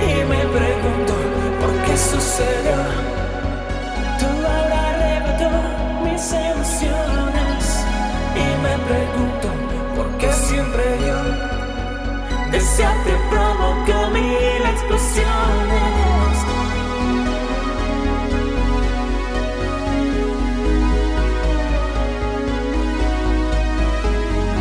Y me pregunto por qué sucedió. Tú ahora arrebató mis emociones. Y me pregunto por qué siempre yo desearte